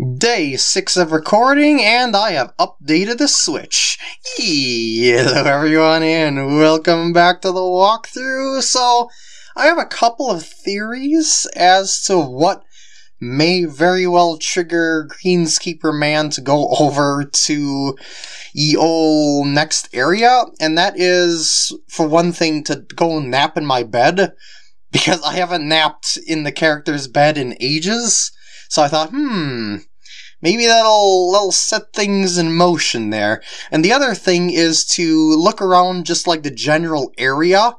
Day 6 of recording, and I have updated the Switch. Hello everyone, and welcome back to the walkthrough. So, I have a couple of theories as to what may very well trigger Greenskeeper Man to go over to old next area, and that is, for one thing, to go nap in my bed, because I haven't napped in the character's bed in ages. So I thought, hmm, maybe that'll, that'll set things in motion there. And the other thing is to look around just like the general area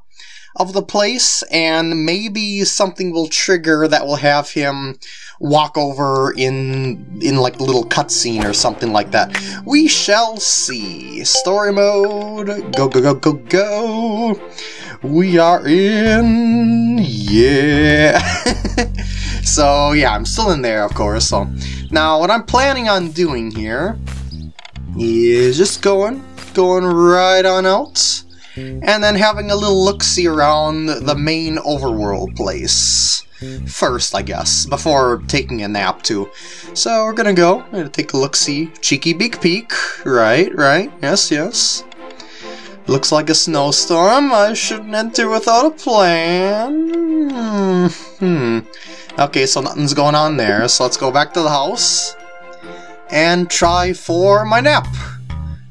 of the place, and maybe something will trigger that will have him walk over in in like a little cutscene or something like that. We shall see. Story mode. Go go go go go. We are in. Yeah. so yeah, I'm still in there, of course. So now what I'm planning on doing here is just going, going right on out and then having a little look-see around the main overworld place. First, I guess, before taking a nap too. So we're gonna go, gonna take a look-see, cheeky beak peak. Right, right, yes, yes. Looks like a snowstorm. I shouldn't enter without a plan. Hmm. Okay, so nothing's going on there, so let's go back to the house and try for my nap.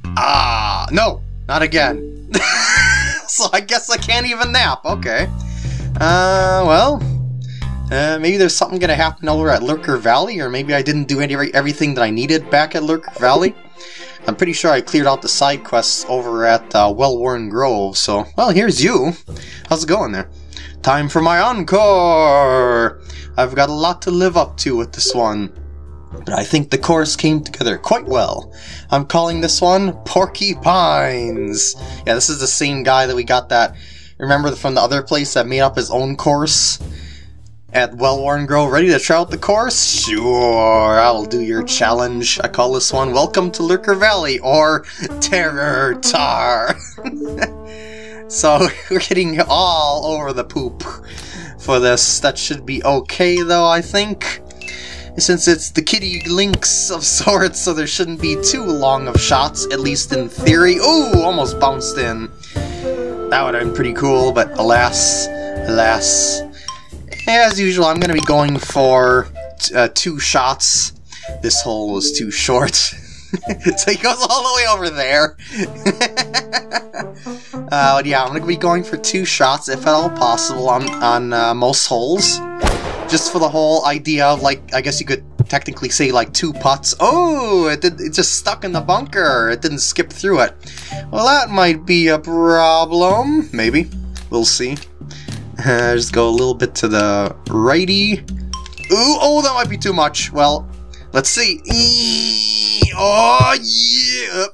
Ah, no, not again. so I guess I can't even nap. Okay. Uh, well, uh, maybe there's something gonna happen over at Lurker Valley, or maybe I didn't do any everything that I needed back at Lurker Valley. I'm pretty sure I cleared out the side quests over at uh, Well-Worn Grove, so, well, here's you. How's it going there? Time for my encore! I've got a lot to live up to with this one. But I think the chorus came together quite well. I'm calling this one Porcupines. Yeah, this is the same guy that we got that, remember from the other place that made up his own course? At Well-Worn Grove, ready to try out the course? Sure, I'll do your challenge. I call this one Welcome to Lurker Valley, or Terror Tar. so, we're getting all over the poop for this. That should be okay, though, I think since it's the Kitty links of sorts, so there shouldn't be too long of shots, at least in theory. Ooh, almost bounced in. That would have been pretty cool, but alas, alas. As usual, I'm going to be going for uh, two shots. This hole was too short. so he goes all the way over there. uh, yeah, I'm to be going for two shots, if at all possible, on, on uh, most holes just for the whole idea of, like, I guess you could technically say, like, two putts. Oh, it, did, it just stuck in the bunker. It didn't skip through it. Well, that might be a problem. Maybe. We'll see. Uh, just go a little bit to the righty. Ooh, oh, that might be too much. Well, let's see. Oh, yeah.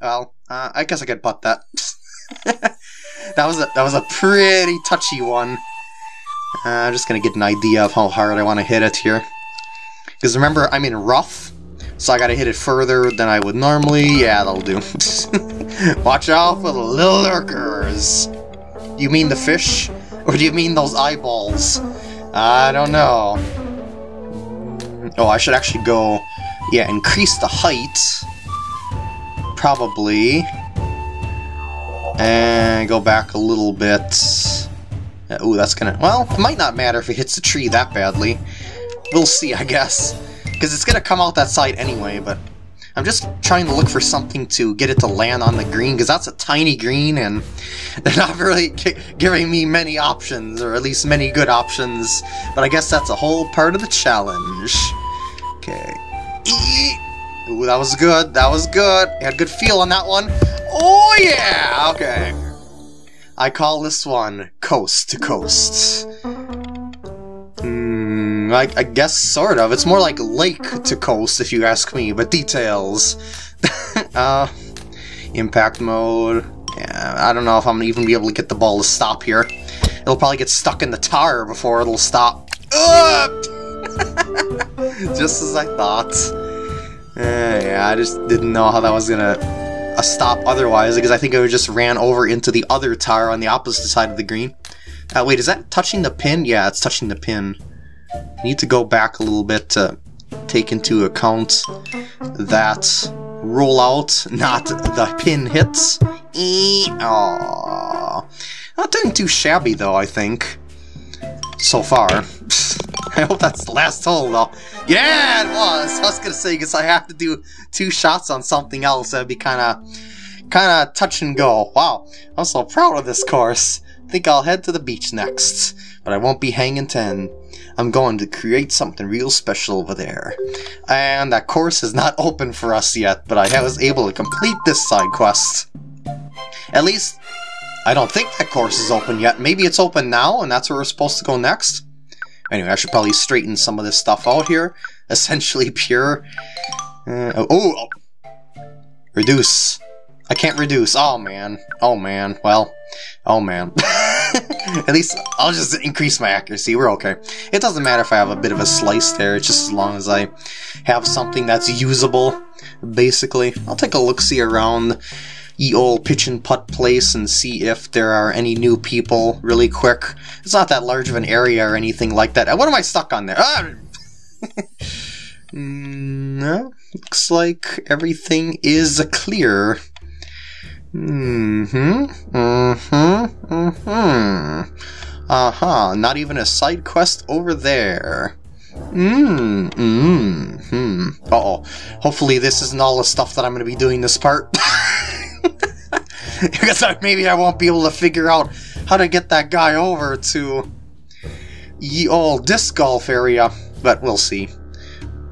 Well, uh, I guess I could putt that. that was a that was a pretty touchy one. Uh, I'm just gonna get an idea of how hard I want to hit it here. Because remember, I'm in rough, so I gotta hit it further than I would normally. Yeah, that'll do. Watch out for the lurkers. You mean the fish? Or do you mean those eyeballs? I don't know. Oh, I should actually go... Yeah, increase the height. Probably. And go back a little bit. Uh, ooh, that's gonna... Well, it might not matter if it hits the tree that badly. We'll see, I guess. Because it's gonna come out that side anyway, but... I'm just trying to look for something to get it to land on the green, because that's a tiny green, and they're not really giving me many options, or at least many good options. But I guess that's a whole part of the challenge. Okay. Ooh, that was good. That was good. had a good feel on that one. Oh, yeah! Okay. I call this one Coast to Coast. Hmm, I, I guess sort of. It's more like Lake to Coast, if you ask me, but details. uh, impact mode. Yeah, I don't know if I'm gonna even be able to get the ball to stop here. It'll probably get stuck in the tar before it'll stop. just as I thought. Uh, yeah, I just didn't know how that was gonna a stop otherwise, because I think it just ran over into the other tire on the opposite side of the green. Uh, wait, is that touching the pin? Yeah, it's touching the pin. I need to go back a little bit to take into account that rollout, not the pin hits. Aww. Not doing too shabby though, I think. So far. I hope that's the last hole though. Yeah, it was! I was gonna say, because I have to do two shots on something else, that'd be kinda, kinda touch and go. Wow, I'm so proud of this course. Think I'll head to the beach next, but I won't be hanging 10. I'm going to create something real special over there. And that course is not open for us yet, but I was able to complete this side quest. At least, I don't think that course is open yet. Maybe it's open now, and that's where we're supposed to go next? Anyway, I should probably straighten some of this stuff out here. Essentially pure. Uh, oh, oh, reduce. I can't reduce. Oh man. Oh man. Well. Oh man. At least I'll just increase my accuracy. We're okay. It doesn't matter if I have a bit of a slice there. It's just as long as I have something that's usable. Basically, I'll take a look see around ye old pitch and putt place and see if there are any new people really quick. It's not that large of an area or anything like that. What am I stuck on there? Ah! no, looks like everything is clear. Mm-hmm, mm-hmm, mm-hmm. Uh-huh, not even a side quest over there. Mmm, mmm, hmm. Uh-oh. Hopefully this isn't all the stuff that I'm going to be doing this part. because maybe I won't be able to figure out how to get that guy over to ye old disc golf area, but we'll see.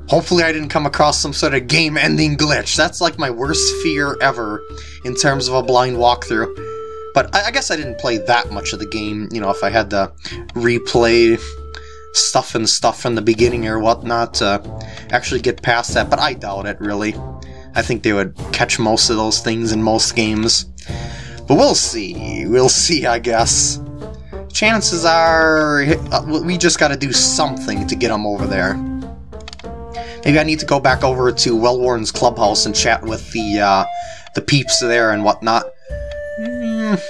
Hopefully I didn't come across some sort of game-ending glitch. That's like my worst fear ever in terms of a blind walkthrough. But I, I guess I didn't play that much of the game, you know, if I had to replay stuff and stuff from the beginning or whatnot to actually get past that, but I doubt it, really. I think they would catch most of those things in most games. But we'll see. We'll see, I guess. Chances are uh, we just gotta do something to get them over there. Maybe I need to go back over to Wellworn's clubhouse and chat with the uh, the peeps there and whatnot. Mm,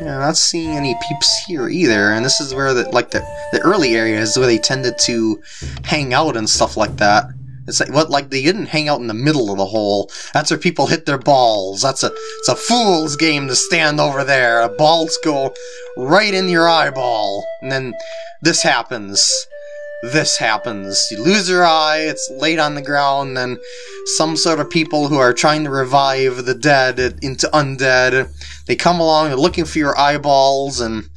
yeah, not seeing any peeps here either, and this is where the like the the early areas where they tended to hang out and stuff like that. It's like what like they didn't hang out in the middle of the hole. That's where people hit their balls. That's a it's a fool's game to stand over there. Balls go right in your eyeball, and then this happens this happens. You lose your eye, it's laid on the ground, and some sort of people who are trying to revive the dead into undead, they come along, they're looking for your eyeballs, and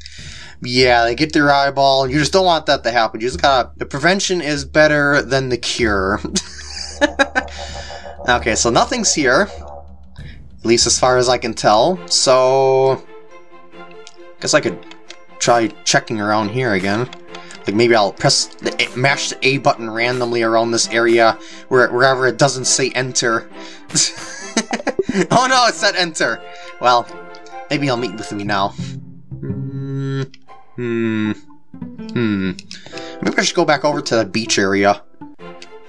yeah, they get their eyeball, you just don't want that to happen. You just gotta, the prevention is better than the cure. okay, so nothing's here, at least as far as I can tell, so, guess I could try checking around here again. Like maybe I'll press the eh, mash the A button randomly around this area where wherever it doesn't say enter. oh no, it said enter. Well, maybe he'll meet with me now. Hmm. Hmm. Maybe I should go back over to the beach area.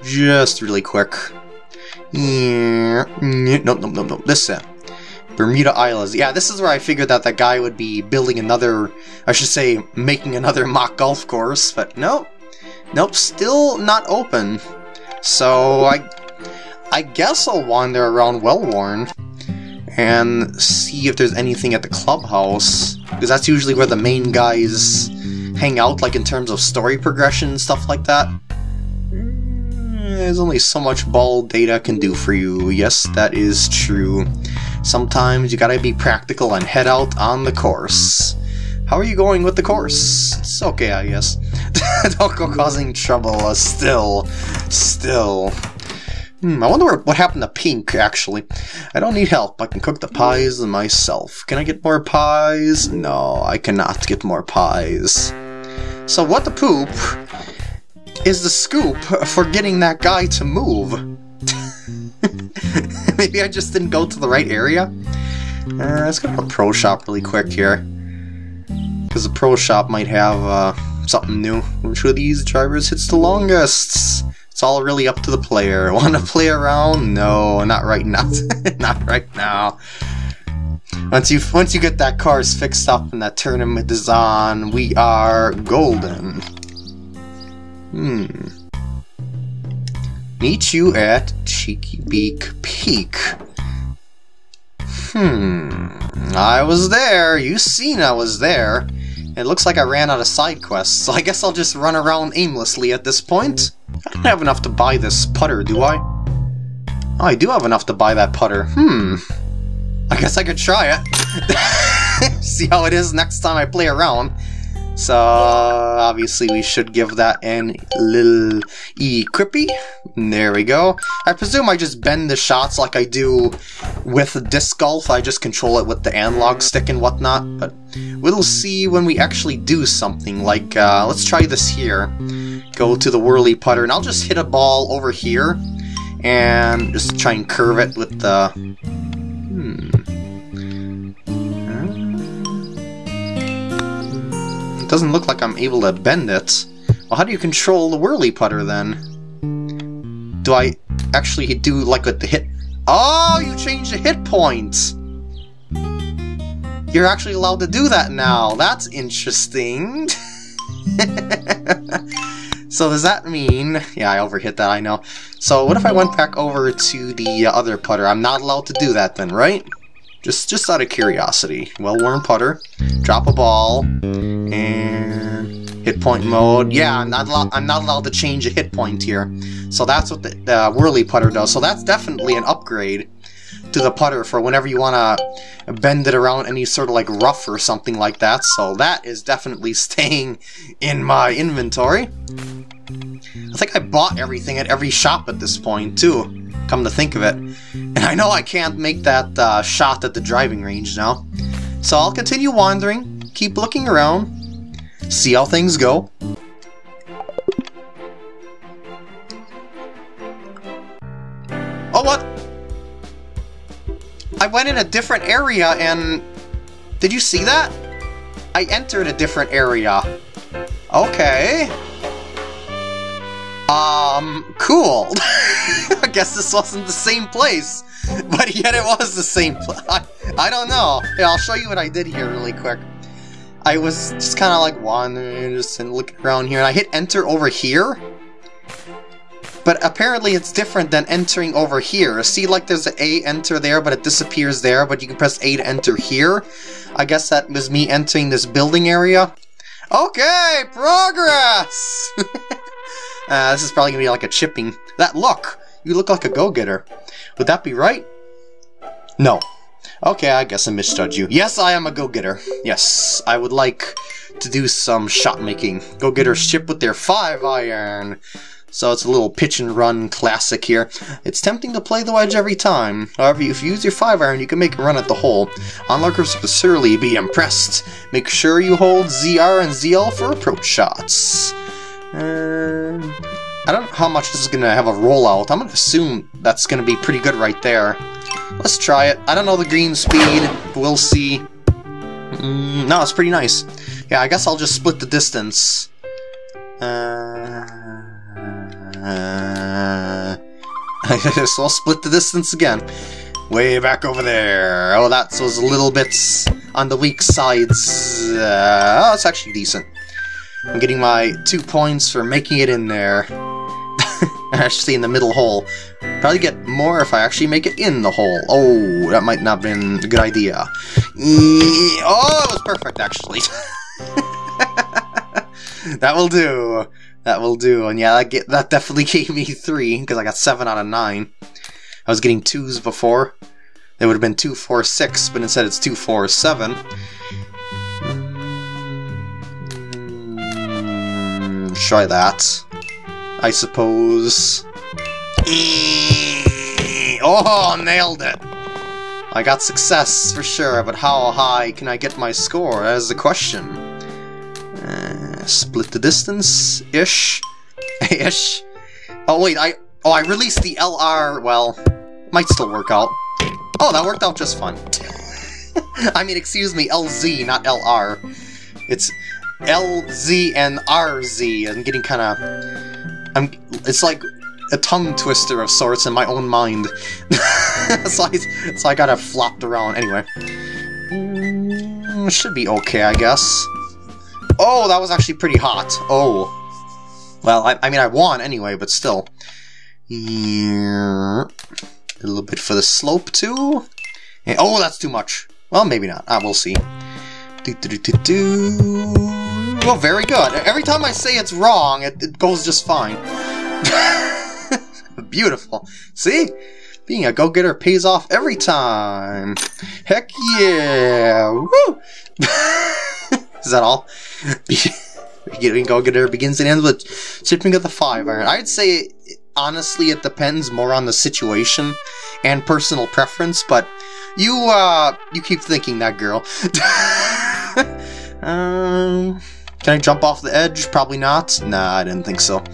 Just really quick. Yeah. Nope, nope, nope, nope. This uh, Bermuda Isles. Yeah, this is where I figured that that guy would be building another, I should say, making another mock golf course, but nope. Nope, still not open. So I, I guess I'll wander around Wellworn and see if there's anything at the clubhouse, because that's usually where the main guys hang out, like in terms of story progression and stuff like that. Mm, there's only so much ball data can do for you. Yes, that is true. Sometimes you gotta be practical and head out on the course. How are you going with the course? It's okay, I guess. Don't go causing trouble, uh, still. Still. Hmm, I wonder what happened to Pink, actually. I don't need help. I can cook the pies myself. Can I get more pies? No, I cannot get more pies. So what the poop is the scoop for getting that guy to move? Maybe I just didn't go to the right area? Uh, let's go to a pro shop really quick here. Because the pro shop might have uh, something new. Which of these drivers hits the longest? All really up to the player. Want to play around? No, not right now. not right now. Once you once you get that cars fixed up and that tournament is on, we are golden. Hmm. Meet you at Cheeky Beak Peak. Hmm, I was there. You seen I was there. It looks like I ran out of side quests, so I guess I'll just run around aimlessly at this point. I don't have enough to buy this putter, do I? Oh, I do have enough to buy that putter. Hmm. I guess I could try it. See how it is next time I play around. So, obviously we should give that an little equippy. There we go. I presume I just bend the shots like I do with disc golf. I just control it with the analog stick and whatnot. But we'll see when we actually do something. Like, uh, let's try this here. Go to the whirly putter, and I'll just hit a ball over here. And just try and curve it with the... Hmm. It doesn't look like I'm able to bend it. Well, how do you control the whirly putter then? Do I actually do like with the hit? Oh, you changed the hit points! You're actually allowed to do that now. That's interesting. so does that mean... Yeah, I overhit that, I know. So what if I went back over to the other putter? I'm not allowed to do that then, right? Just, just out of curiosity. Well-worn putter. Drop a ball. And hit point mode. Yeah, I'm not allowed. I'm not allowed to change a hit point here. So that's what the, the whirly putter does. So that's definitely an upgrade to the putter for whenever you want to bend it around any sort of like rough or something like that. So that is definitely staying in my inventory. I think I bought everything at every shop at this point too come to think of it. And I know I can't make that uh, shot at the driving range now. So I'll continue wandering, keep looking around, see how things go. I went in a different area and... Did you see that? I entered a different area. Okay. Um, cool. I guess this wasn't the same place, but yet it was the same place. I, I don't know. I'll show you what I did here really quick. I was just kind of like wandering, just looking around here, and I hit enter over here. But apparently it's different than entering over here. See, like there's an A enter there, but it disappears there, but you can press A to enter here. I guess that was me entering this building area. Okay, progress! Uh, this is probably gonna be like a chipping. That look! You look like a go-getter. Would that be right? No. Okay, I guess I misjudged you. Yes, I am a go-getter. Yes, I would like to do some shot making. Go-getters chip with their 5 iron. So it's a little pitch and run classic here. It's tempting to play the wedge every time. However, if you use your 5 iron, you can make a run at the hole. Onlookers will surely be impressed. Make sure you hold ZR and ZL for approach shots. Uh, I don't know how much this is going to have a rollout. I'm going to assume that's going to be pretty good right there. Let's try it. I don't know the green speed. We'll see. Mm, no, it's pretty nice. Yeah, I guess I'll just split the distance. Uh, so I'll split the distance again. Way back over there. Oh, that was a little bit on the weak sides. Uh, oh, it's actually decent. I'm getting my two points for making it in there. actually in the middle hole. Probably get more if I actually make it in the hole. Oh, that might not have been a good idea. Oh, it was perfect, actually. that will do. That will do. And yeah, that, get, that definitely gave me three, because I got seven out of nine. I was getting twos before. It would have been two, four, six, but instead it's two, four, seven. Mm, try that. I suppose. Oh, nailed it! I got success for sure, but how high can I get my score? That is the question. Split the distance ish, ish. Oh wait, I oh I released the LR. Well, might still work out. Oh, that worked out just fine. I mean, excuse me, LZ, not LR. It's LZ and RZ. I'm getting kind of... I'm. It's like a tongue twister of sorts in my own mind. so, I, so I got it flopped around. Anyway. Mm, should be okay, I guess. Oh, that was actually pretty hot. Oh. Well, I, I mean, I won anyway, but still. Yeah. A little bit for the slope too. And, oh, that's too much. Well, maybe not. Ah, we'll see. Well, very good. Every time I say it's wrong, it, it goes just fine. Beautiful. See? Being a go-getter pays off every time. Heck yeah! Woo! Is that all? Being go-getter begins and ends with chipping of the five iron. I'd say, honestly, it depends more on the situation and personal preference, but you, uh, you keep thinking that, girl. um, can I jump off the edge? Probably not. Nah, I didn't think so.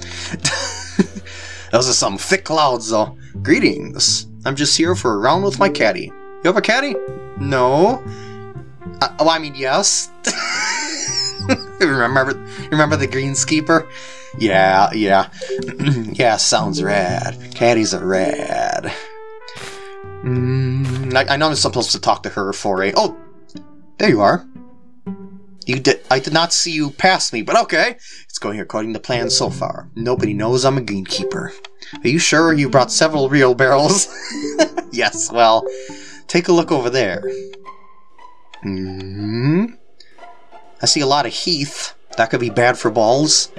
Those are some thick clouds, though. Greetings. I'm just here for a round with my caddy. You have a caddy? No. Uh, oh, I mean, yes. remember, remember the greenskeeper? Yeah, yeah. yeah, sounds rad. Caddies are rad. Mm, I, I know I'm supposed to talk to her for a... Oh, there you are. You did. I did not see you pass me, but okay. It's going according to plan so far. Nobody knows I'm a gamekeeper. Are you sure you brought several real barrels? yes, well, take a look over there. hmm I see a lot of heath. That could be bad for balls.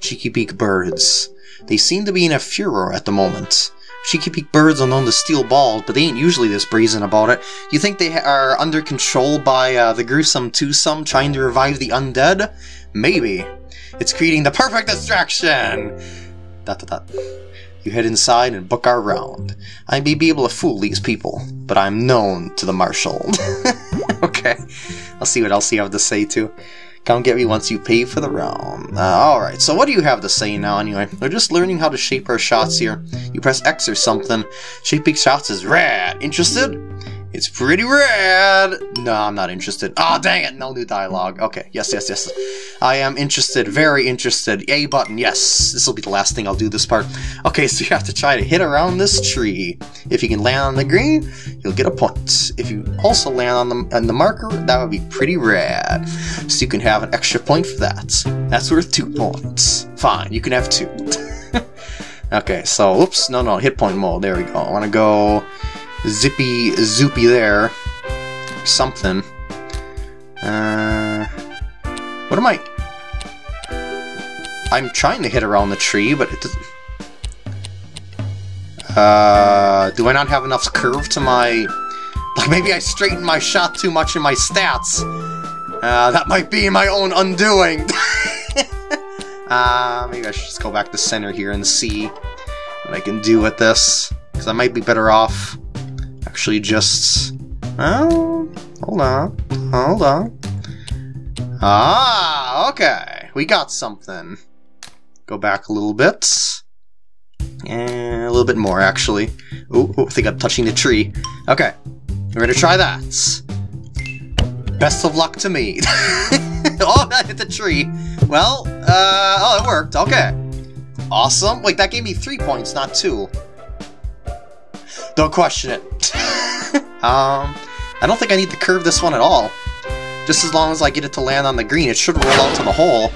Cheeky beak birds. They seem to be in a furor at the moment. Cheeky Peak birds are known to steal balls, but they ain't usually this brazen about it. You think they are under control by uh, the gruesome twosome trying to revive the undead? Maybe. It's creating the perfect distraction! Dot dot dot. You head inside and book our round. I may be able to fool these people, but I'm known to the marshal. okay, I'll see what else you have to say too. Come get me once you pay for the round. Uh, Alright, so what do you have to say now anyway? We're just learning how to shape our shots here. You press X or something. Shaping shots is rad. Interested? It's pretty rad! No, I'm not interested. Oh, dang it! No new dialogue. Okay, yes, yes, yes. I am interested, very interested. A button, yes. This will be the last thing I'll do this part. Okay, so you have to try to hit around this tree. If you can land on the green, you'll get a point. If you also land on the, on the marker, that would be pretty rad. So you can have an extra point for that. That's worth two points. Fine, you can have two. okay, so, oops, no, no, hit point mode. There we go. I want to go zippy zoopy there. Something. Uh, what am I? I'm trying to hit around the tree, but it doesn't... Uh, do I not have enough curve to my... Like, maybe I straightened my shot too much in my stats. Uh, that might be my own undoing. uh, maybe I should just go back to center here and see what I can do with this. Because I might be better off actually just... Oh, hold on, hold on. Ah, okay, we got something. Go back a little bit. And a little bit more, actually. Ooh I think I'm touching the tree. Okay, we're gonna try that. Best of luck to me. oh, that hit the tree. Well, uh, oh, it worked. Okay. Awesome. Wait, that gave me three points, not two. Don't question it. um, I don't think I need to curve this one at all. Just as long as I get it to land on the green, it should roll out to the hole.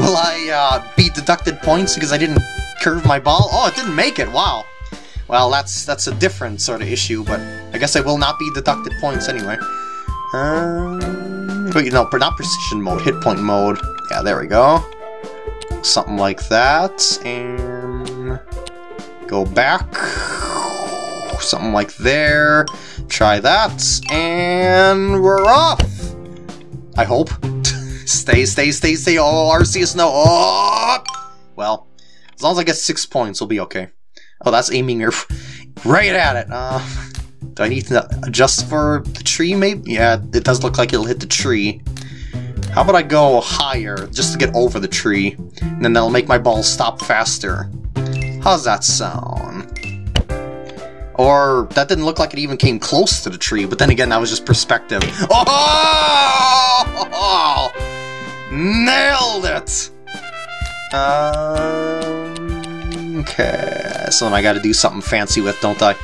Will I uh, be deducted points because I didn't curve my ball? Oh, it didn't make it, wow. Well, that's that's a different sort of issue, but I guess I will not be deducted points anyway. Um, wait, no, not precision mode, hit point mode. Yeah, there we go. Something like that, and go back something like there. Try that, and we're off! I hope. stay, stay, stay, stay. Oh, Arceus, no. Oh! Well, as long as I get six points, we'll be okay. Oh, that's aiming her right at it. Uh, do I need to adjust for the tree, maybe? Yeah, it does look like it'll hit the tree. How about I go higher, just to get over the tree, and then that'll make my ball stop faster. How's that sound? Or that didn't look like it even came close to the tree, but then again, that was just perspective. Oh! Nailed it! Um, okay, so then I gotta do something fancy with, don't I?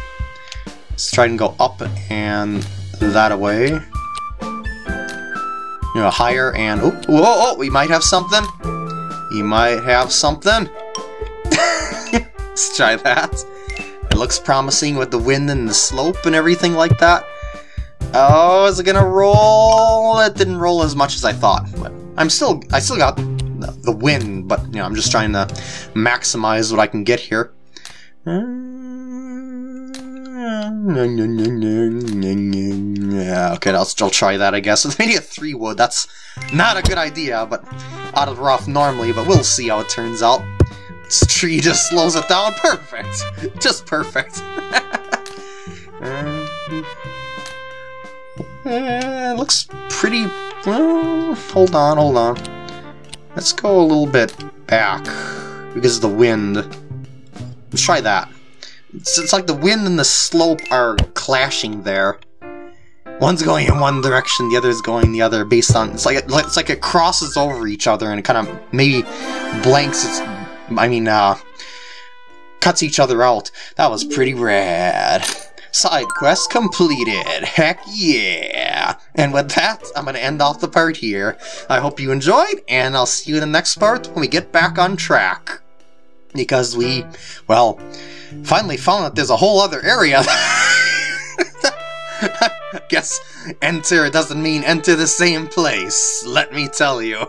Let's try and go up and that away. You know, higher and... Oh, oh, we might have something. We might have something. Let's try that. It looks promising with the wind and the slope and everything like that. Oh, is it gonna roll? It didn't roll as much as I thought, but I'm still, I still got the wind, but you know, I'm just trying to maximize what I can get here. Okay, I'll still try that, I guess. It's maybe a three wood. That's not a good idea, but out of rough normally, but we'll see how it turns out. Tree just slows it down. Perfect. Just perfect. uh, looks pretty... Well, hold on, hold on. Let's go a little bit back because of the wind. Let's try that. It's, it's like the wind and the slope are clashing there. One's going in one direction, the other's going the other, based on it's like it, it's like it crosses over each other and it kind of maybe blanks its. I mean, uh, cuts each other out. That was pretty rad. Side quest completed. Heck yeah! And with that, I'm going to end off the part here. I hope you enjoyed, and I'll see you in the next part when we get back on track. Because we, well, finally found that there's a whole other area. Guess enter doesn't mean enter the same place, let me tell you.